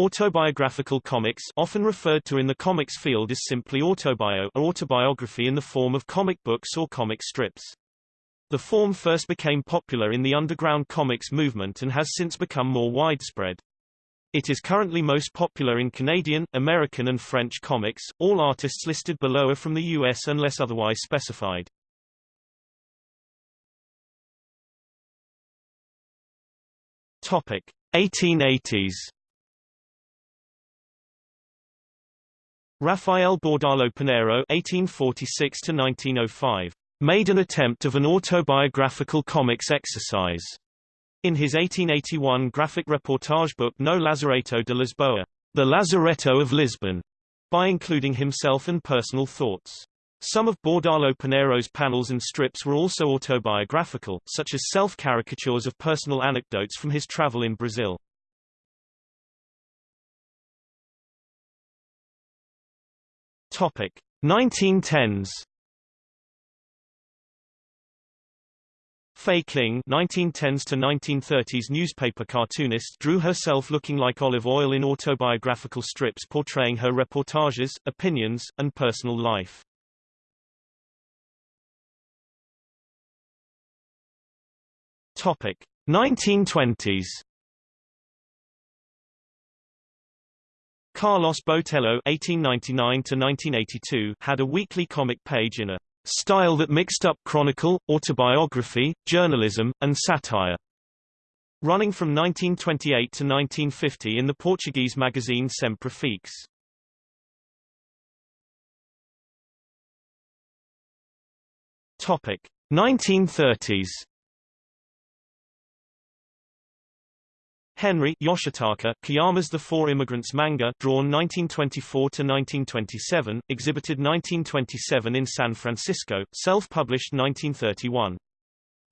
Autobiographical comics often referred to in the comics field as simply autobio or autobiography in the form of comic books or comic strips. The form first became popular in the underground comics movement and has since become more widespread. It is currently most popular in Canadian, American and French comics. All artists listed below are from the US unless otherwise specified. Topic: 1880s. Rafael Bordalo Pinheiro (1846–1905) made an attempt of an autobiographical comics exercise. In his 1881 graphic reportage book No Lazareto de Lisboa, The Lazaretto of Lisbon, by including himself and personal thoughts. Some of Bordalo Pinheiro's panels and strips were also autobiographical, such as self-caricatures of personal anecdotes from his travel in Brazil. Topic. 1910s Fay King 1910s to 1930s newspaper cartoonist drew herself looking like Olive Oyl in autobiographical strips portraying her reportages, opinions, and personal life. Topic. 1920s Carlos Botelho (1899–1982) had a weekly comic page in a style that mixed up chronicle, autobiography, journalism, and satire. Running from 1928 to 1950 in the Portuguese magazine Sempre Fixe. Topic 1930s Henry Yoshitaka Kiyama's The Four Immigrants manga drawn 1924-1927, exhibited 1927 in San Francisco, self-published 1931.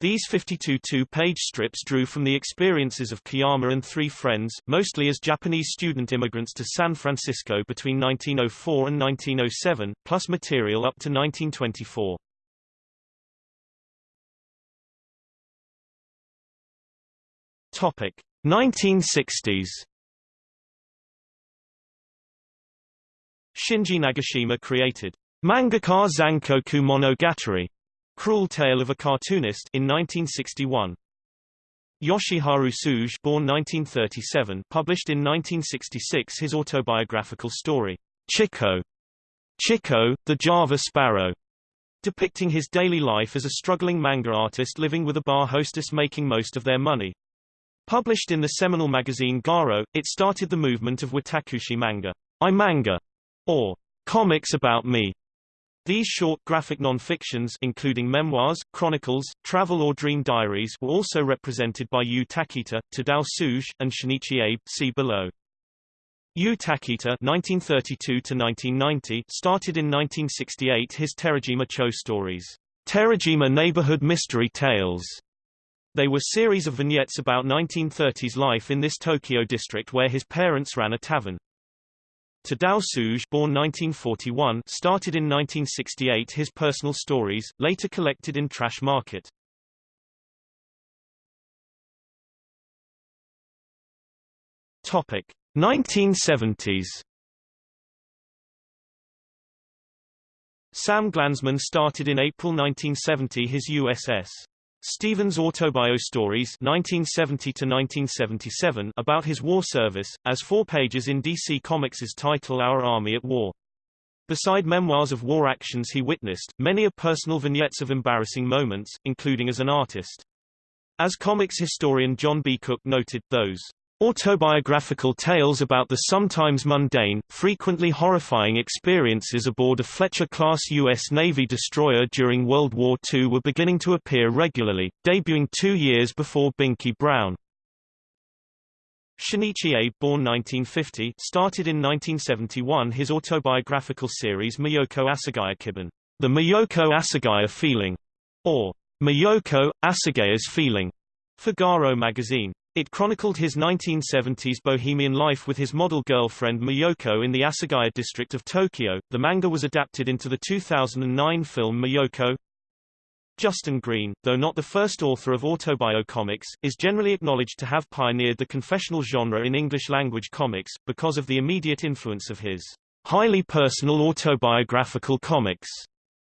These 52 two-page strips drew from the experiences of Kiyama and three friends, mostly as Japanese student immigrants to San Francisco between 1904 and 1907, plus material up to 1924. Topic. 1960s Shinji Nagashima created Mangaka Zankoku Monogatari, Cruel Tale of a Cartoonist in 1961. Yoshiharu Tsuji born 1937 published in 1966 his autobiographical story, Chico, Chico, the Java Sparrow, depicting his daily life as a struggling manga artist living with a bar hostess making most of their money. Published in the seminal magazine Garo, it started the movement of Watakushi manga, I manga, or comics about me. These short graphic non-fictions including memoirs, chronicles, travel or dream diaries were also represented by Yu Takita, Tadao Tsuji, and Shinichi Abe see below. Yu Takita (1932–1990) started in 1968 his Terajima Cho stories, Terajima Neighborhood Mystery Tales, they were series of vignettes about 1930s life in this Tokyo district where his parents ran a tavern. Tadao Tsuji born 1941 started in 1968 his personal stories, later collected in Trash Market. Topic 1970s Sam Glanzman started in April 1970 his USS Stevens Autobio Stories 1970 about his war service, as four pages in DC Comics' title Our Army at War. Beside memoirs of war actions he witnessed, many are personal vignettes of embarrassing moments, including as an artist. As comics historian Jon B. Cooke noted, those Autobiographical tales about the sometimes mundane, frequently horrifying experiences aboard a Fletcher-class U.S. Navy destroyer during World War II were beginning to appear regularly, debuting two years before Binky Brown. Shinichi Abe born 1950, started in 1971 his autobiographical series Miyoko Asagaya Kibun, The Miyoko Asagaya Feeling, or Miyoko, Asagaya's Feeling, for Garo magazine. It chronicled his 1970s bohemian life with his model girlfriend Miyoko in the Asagaya district of Tokyo. The manga was adapted into the 2009 film Miyoko. Justin Green, though not the first author of autobiocomics, is generally acknowledged to have pioneered the confessional genre in English-language comics, because of the immediate influence of his highly personal autobiographical comics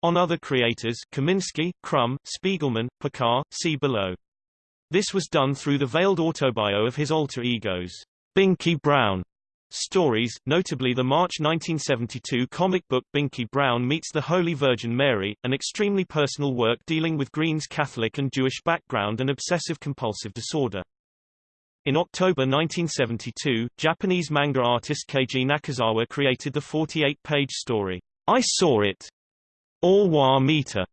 on other creators Kominsky, Crumb, Spiegelman, Pekar, see below. This was done through the veiled autobio of his alter egos, Binky Brown, stories, notably the March 1972 comic book Binky Brown Meets the Holy Virgin Mary, an extremely personal work dealing with Green's Catholic and Jewish background and obsessive-compulsive disorder. In October 1972, Japanese manga artist Keiji Nakazawa created the 48-page story, I Saw It, Ore wa Mita,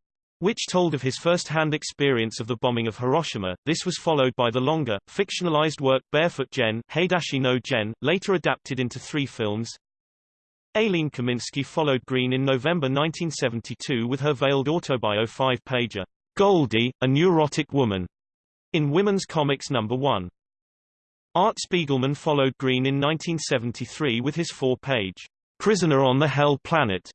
which told of his first-hand experience of the bombing of Hiroshima. This was followed by the longer, fictionalized work Barefoot Gen, Hadashi no Gen, later adapted into three films. Aline Kominsky followed Green in November 1972 with her veiled autobio five-pager, Goldie, a Neurotic Woman, in Women's Comics No. 1. Art Spiegelman followed Green in 1973 with his four-page, Prisoner on the Hell Planet,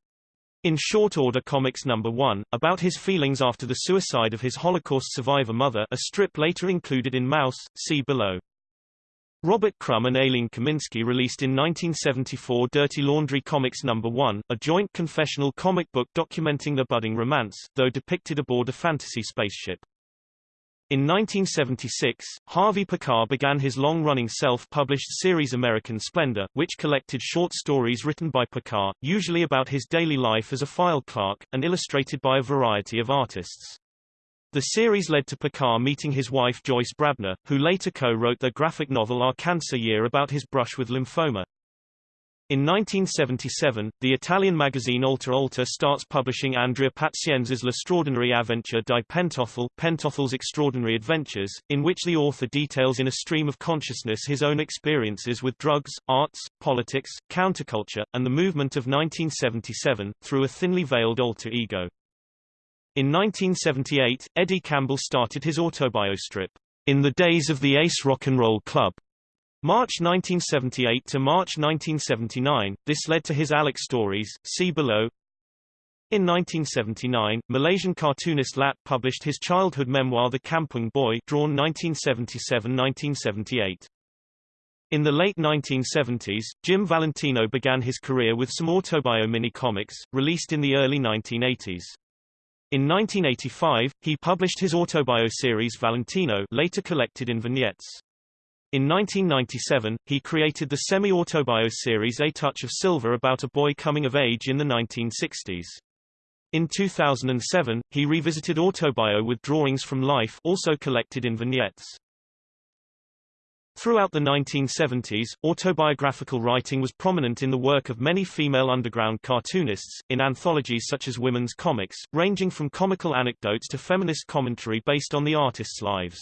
in Short Order Comics No. 1, about his feelings after the suicide of his Holocaust survivor mother a strip later included in Maus, see below. Robert Crumb and Aline Kominsky released in 1974 Dirty Laundry Comics No. 1, a joint confessional comic book documenting the budding romance, though depicted aboard a fantasy spaceship. In 1976, Harvey Pekar began his long-running self-published series American Splendor, which collected short stories written by Pekar, usually about his daily life as a file clerk, and illustrated by a variety of artists. The series led to Pekar meeting his wife Joyce Brabner, who later co-wrote the graphic novel Our Cancer Year about his brush with lymphoma. In 1977, the Italian magazine Alter Alter starts publishing Andrea Pazienza's L'Estraordinarie Avventure di Pentothal Pentothal's Extraordinary Adventures, in which the author details in a stream of consciousness his own experiences with drugs, arts, politics, counterculture, and the movement of 1977, through a thinly veiled alter ego. In 1978, Eddie Campbell started his autobio strip, In the Days of the Ace Rock and Roll Club, March 1978 to March 1979, this led to his Alex stories, see below. In 1979, Malaysian cartoonist Lat published his childhood memoir The Kampung Boy drawn 1977-1978. In the late 1970s, Jim Valentino began his career with some autobio mini-comics, released in the early 1980s. In 1985, he published his autobio series Valentino later collected in vignettes. In 1997, he created the semi-autobio series A Touch of Silver about a boy coming of age in the 1960s. In 2007, he revisited Autobio with drawings from life also collected in vignettes. Throughout the 1970s, autobiographical writing was prominent in the work of many female underground cartoonists, in anthologies such as Women's Comics, ranging from comical anecdotes to feminist commentary based on the artists' lives.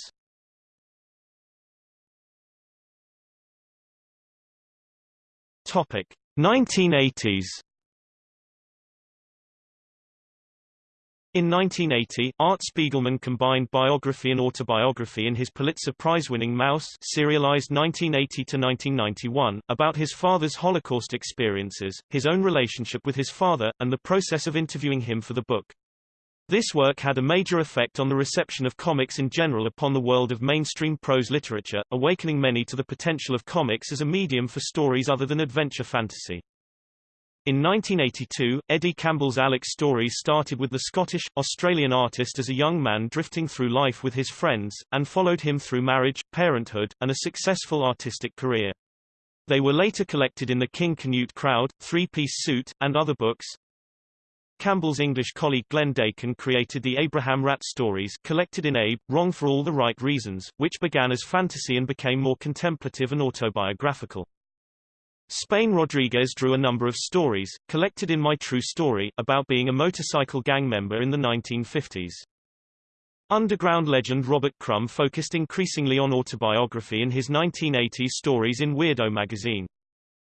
Topic 1980s In 1980, Art Spiegelman combined biography and autobiography in his Pulitzer Prize-winning Maus serialized 1980-1991, about his father's Holocaust experiences, his own relationship with his father, and the process of interviewing him for the book. This work had a major effect on the reception of comics in general upon the world of mainstream prose literature, awakening many to the potential of comics as a medium for stories other than adventure fantasy. In 1982, Eddie Campbell's Alex stories started with the Scottish-Australian artist as a young man drifting through life with his friends, and followed him through marriage, parenthood, and a successful artistic career. They were later collected in the King Canute Crowd, Three-Piece Suit, and other books. Campbell's English colleague Glenn Dakin created the Abraham Rat stories collected in Abe, Wrong for All the Right Reasons, which began as fantasy and became more contemplative and autobiographical. Spain Rodriguez drew a number of stories, collected in My True Story, about being a motorcycle gang member in the 1950s. Underground legend Robert Crumb focused increasingly on autobiography in his 1980s stories in Weirdo magazine.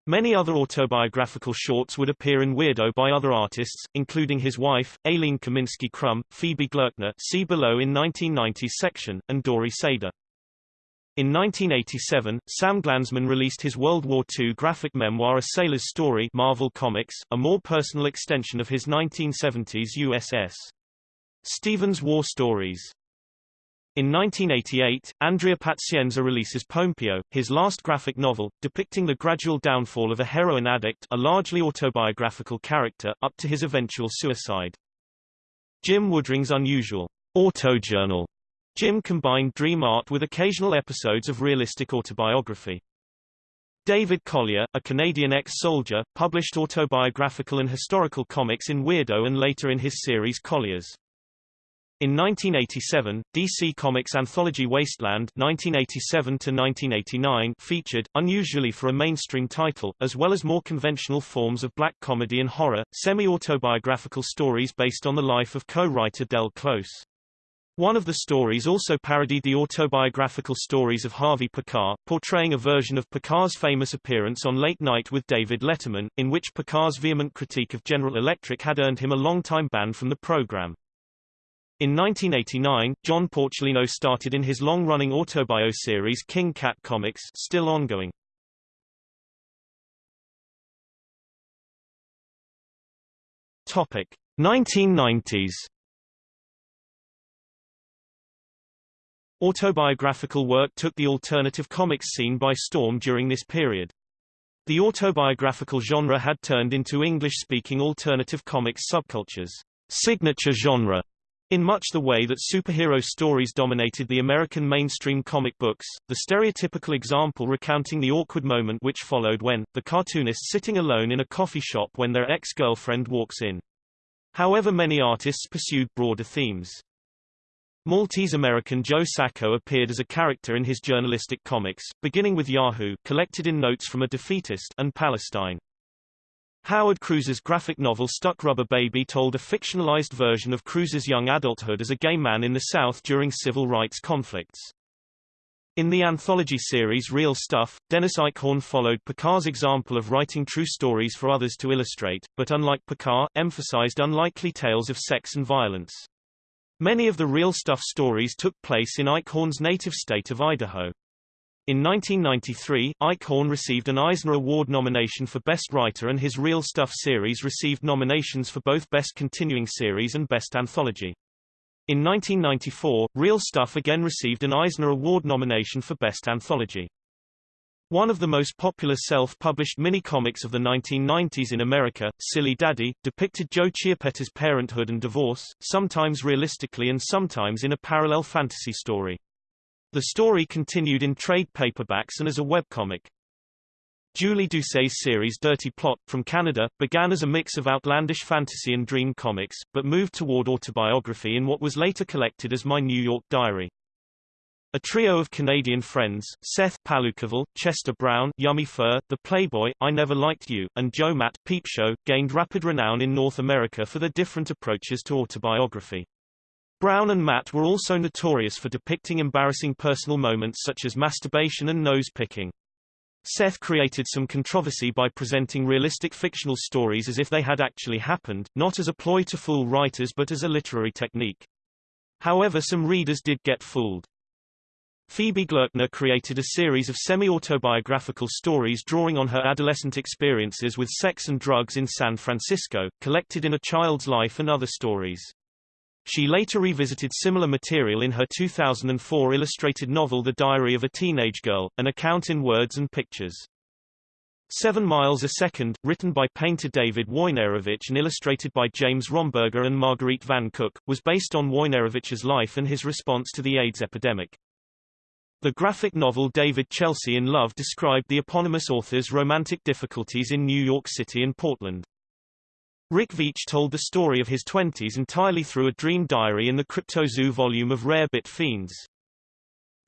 Many other autobiographical shorts would appear in Weirdo by other artists, including his wife, Aline Kominsky Crumb, Phoebe Gloeckner see below in 1990s section, and Dori Seda. In 1987, Sam Glanzman released his World War II graphic memoir A Sailor's Story Marvel Comics, a more personal extension of his 1970s USS. Stevens War Stories. In 1988, Andrea Pazienza releases Pompeo, his last graphic novel, depicting the gradual downfall of a heroin addict a largely autobiographical character, up to his eventual suicide. Jim Woodring's unusual autojournal. Jim combined dream art with occasional episodes of realistic autobiography. David Collier, a Canadian ex-soldier, published autobiographical and historical comics in Weirdo and later in his series Collier's. In 1987, DC Comics anthology Wasteland 1987 featured, unusually for a mainstream title, as well as more conventional forms of black comedy and horror, semi-autobiographical stories based on the life of co-writer Del Close. One of the stories also parodied the autobiographical stories of Harvey Pekar, portraying a version of Pekar's famous appearance on Late Night with David Letterman, in which Pekar's vehement critique of General Electric had earned him a long-time ban from the program. In 1989, John Porcellino started in his long-running autobio series King Cat Comics still ongoing. Topic: 1990s. Autobiographical work took the alternative comics scene by storm during this period. The autobiographical genre had turned into English-speaking alternative comics subcultures, signature genre, in much the way that superhero stories dominated the American mainstream comic books, the stereotypical example recounting the awkward moment which followed when, the cartoonist sitting alone in a coffee shop when their ex-girlfriend walks in. However many artists pursued broader themes. Maltese-American Joe Sacco appeared as a character in his journalistic comics, beginning with Yahoo collected in Notes from a Defeatist and Palestine. Howard Cruse's graphic novel Stuck Rubber Baby told a fictionalized version of Cruz's young adulthood as a gay man in the South during civil rights conflicts. In the anthology series Real Stuff, Dennis Eichhorn followed Pekar's example of writing true stories for others to illustrate, but unlike Picard, emphasized unlikely tales of sex and violence. Many of the Real Stuff stories took place in Eichhorn's native state of Idaho. In 1993, Eichhorn received an Eisner Award nomination for Best Writer and his Real Stuff series received nominations for both Best Continuing Series and Best Anthology. In 1994, Real Stuff again received an Eisner Award nomination for Best Anthology. One of the most popular self-published mini-comics of the 1990s in America, Silly Daddy, depicted Joe Chiappetta's parenthood and divorce, sometimes realistically and sometimes in a parallel fantasy story. The story continued in trade paperbacks and as a webcomic. Julie Doucet's series Dirty Plotte, from Canada, began as a mix of outlandish fantasy and dream comics, but moved toward autobiography in what was later collected as My New York Diary. A trio of Canadian friends, Seth Palookaville, Chester Brown, Yummy Fur, The Playboy, I Never Liked You, and Joe Matt, Peep Show, gained rapid renown in North America for their different approaches to autobiography. Brown and Matt were also notorious for depicting embarrassing personal moments such as masturbation and nose-picking. Seth created some controversy by presenting realistic fictional stories as if they had actually happened, not as a ploy to fool writers but as a literary technique. However some readers did get fooled. Phoebe Gloeckner created a series of semi-autobiographical stories drawing on her adolescent experiences with sex and drugs in San Francisco, collected in A Child's Life and Other Stories. She later revisited similar material in her 2004 illustrated novel The Diary of a Teenage Girl, an account in words and pictures. Seven Miles a Second, written by painter David Wojnarowicz and illustrated by James Romberger and Marguerite Van Cook, was based on Wojnarowicz's life and his response to the AIDS epidemic. The graphic novel David Chelsea in Love described the eponymous author's romantic difficulties in New York City and Portland. Rick Veitch told the story of his twenties entirely through a dream diary in the Cryptozoo volume of Rare Bit Fiends.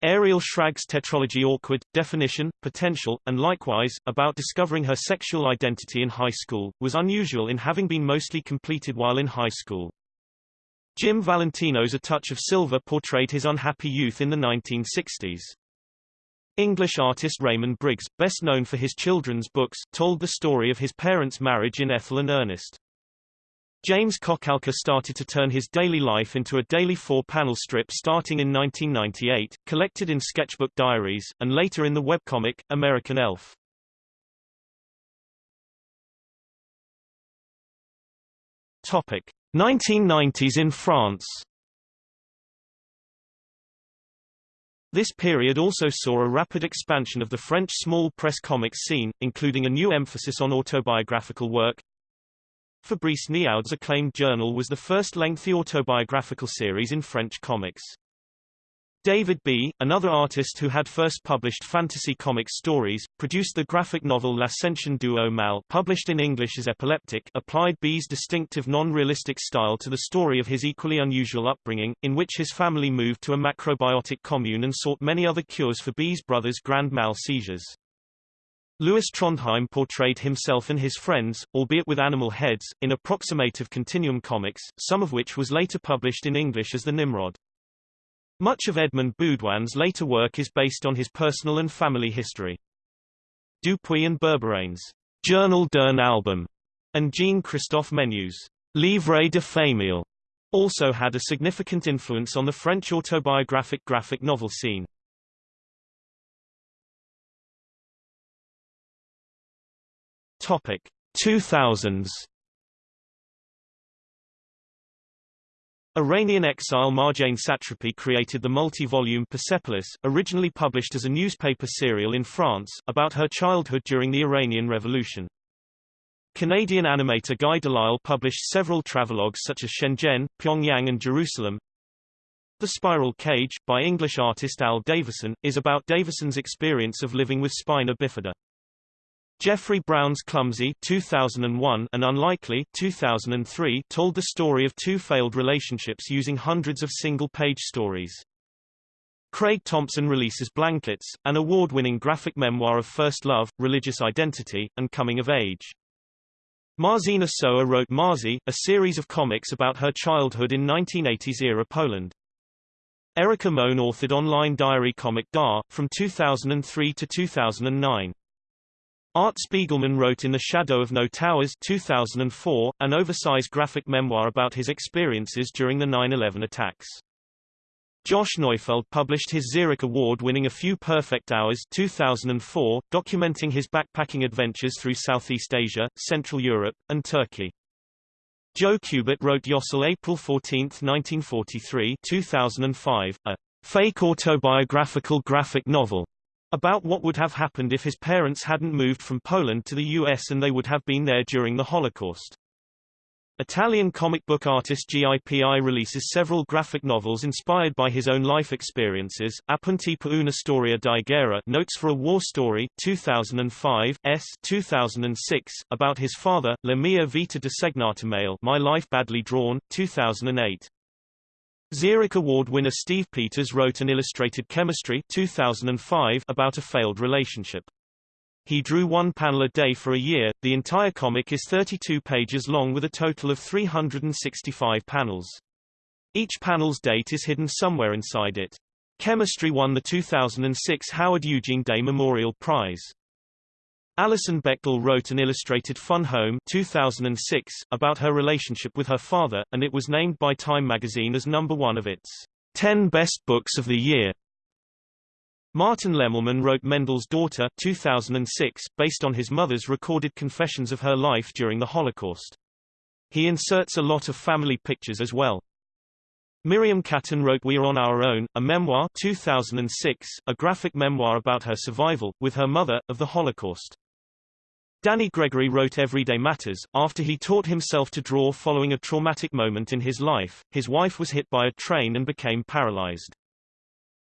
Ariel Schrag's tetralogy Awkward, Definition, Potential, and likewise, about discovering her sexual identity in high school, was unusual in having been mostly completed while in high school. Jim Valentino's A Touch of Silver portrayed his unhappy youth in the 1960s. English artist Raymond Briggs, best known for his children's books, told the story of his parents' marriage in Ethel and Ernest. James Kochalka started to turn his daily life into a daily four-panel strip starting in 1998, collected in sketchbook diaries, and later in the webcomic, American Elf. Topic. 1990s in France This period also saw a rapid expansion of the French small press comics scene, including a new emphasis on autobiographical work. Fabrice Neaud's acclaimed journal was the first lengthy autobiographical series in French comics. David B., another artist who had first published fantasy comic stories, produced the graphic novel L'Ascension du Mal published in English as Epileptic applied B's distinctive non-realistic style to the story of his equally unusual upbringing, in which his family moved to a macrobiotic commune and sought many other cures for B's brother's grand mal seizures. Lewis Trondheim portrayed himself and his friends, albeit with animal heads, in approximative continuum comics, some of which was later published in English as The Nimrod. Much of Edmond Baudouin's later work is based on his personal and family history. Dupuy and Berberian's Journal d'un album and Jean-Christophe Menu's Livre de famille also had a significant influence on the French autobiographic graphic novel scene. Topic 2000s Iranian exile Marjane Satrapi created the multi-volume Persepolis, originally published as a newspaper serial in France, about her childhood during the Iranian Revolution. Canadian animator Guy Delisle published several travelogues such as Shenzhen, Pyongyang and Jerusalem. The Spiral Cage, by English artist Al Davison, is about Davison's experience of living with spina bifida. Jeffrey Brown's Clumsy 2001 and Unlikely 2003 told the story of two failed relationships using hundreds of single-page stories. Craig Thompson releases Blankets, an award-winning graphic memoir of first love, religious identity, and coming of age. Marzena Sowa wrote Marzi, a series of comics about her childhood in 1980s-era Poland. Erica Moen authored online diary comic Dar, from 2003 to 2009. Art Spiegelman wrote In the Shadow of No Towers 2004, an oversized graphic memoir about his experiences during the 9-11 attacks. Josh Neufeld published his Xeric Award-winning A Few Perfect Hours 2004, documenting his backpacking adventures through Southeast Asia, Central Europe, and Turkey. Joe Kubert wrote Yossel April 14, 1943 2005, a fake autobiographical graphic novel about what would have happened if his parents hadn't moved from Poland to the US and they would have been there during the Holocaust. Italian comic book artist GIPI releases several graphic novels inspired by his own life experiences. Appunti per una storia di guerra Notes for a War Story 2005, S 2006, about his father, La mia vita disegnata male My Life Badly Drawn, 2008. Xeric Award winner Steve Peters wrote an illustrated Chemistry 2005 about a failed relationship. He drew one panel a day for a year. The entire comic is 32 pages long with a total of 365 panels. Each panel's date is hidden somewhere inside it. Chemistry won the 2006 Howard Eugene Day Memorial Prize. Alison Bechdel wrote an illustrated Fun Home 2006 about her relationship with her father, and it was named by Time magazine as number one of its 10 best books of the year. Martin Lemelman wrote Mendel's Daughter 2006, based on his mother's recorded confessions of her life during the Holocaust. He inserts a lot of family pictures as well. Miriam Katin wrote We Are On Our Own, a memoir 2006, a graphic memoir about her survival, with her mother, of the Holocaust. Danny Gregory wrote Everyday Matters, after he taught himself to draw following a traumatic moment in his life. His wife was hit by a train and became paralyzed.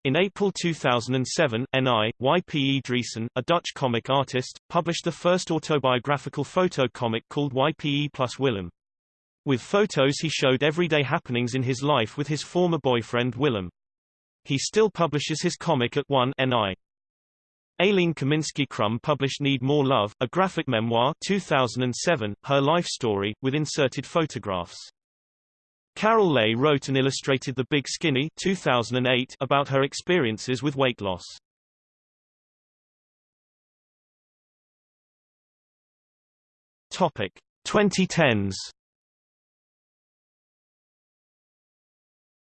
In April 2007, N.I., YPE Driessen, a Dutch comic artist, published the first autobiographical photo comic called Y.P.E. plus Willem. With photos he showed everyday happenings in his life with his former boyfriend Willem. He still publishes his comic at 1 N.I. Aline Kominsky-Crumb published Need More Love, a graphic memoir 2007, her life story, with inserted photographs. Carol Leigh wrote and illustrated The Big Skinny 2008 about her experiences with weight loss. Topic 2010s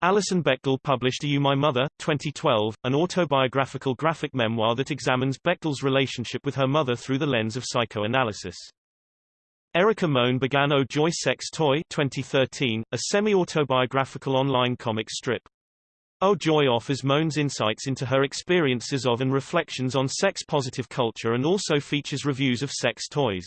Alison Bechdel published Are You My Mother? 2012, an autobiographical graphic memoir that examines Bechdel's relationship with her mother through the lens of psychoanalysis. Erica Moen began Oh Joy Sex Toy 2013, a semi-autobiographical online comic strip. Oh Joy offers Moen's insights into her experiences of and reflections on sex-positive culture and also features reviews of sex toys.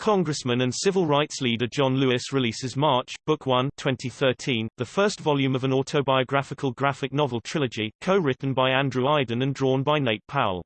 Congressman and civil rights leader John Lewis releases March, Book 1 2013, the first volume of an autobiographical graphic novel trilogy, co-written by Andrew Aydin and drawn by Nate Powell.